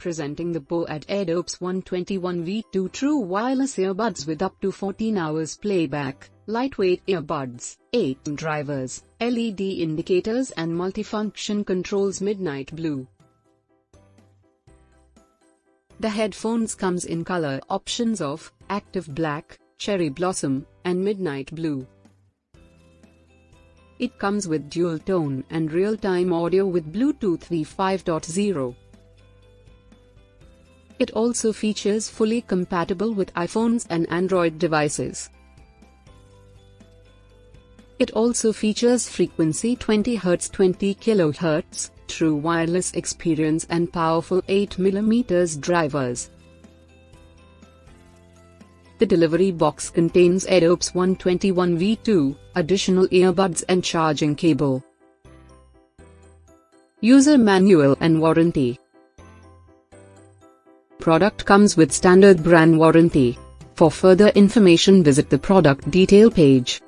Presenting the Boat Airdopes 121V2 True Wireless Earbuds with up to 14 hours playback, lightweight earbuds, 8 drivers, LED indicators and multifunction controls Midnight Blue. The headphones comes in color options of Active Black, Cherry Blossom, and Midnight Blue. It comes with dual tone and real-time audio with Bluetooth V5.0. It also features fully compatible with iPhones and Android devices. It also features frequency 20 Hz 20 kHz, true wireless experience and powerful 8mm drivers. The delivery box contains Airdopes 121V2, additional earbuds and charging cable. User manual and warranty Product comes with standard brand warranty. For further information visit the product detail page.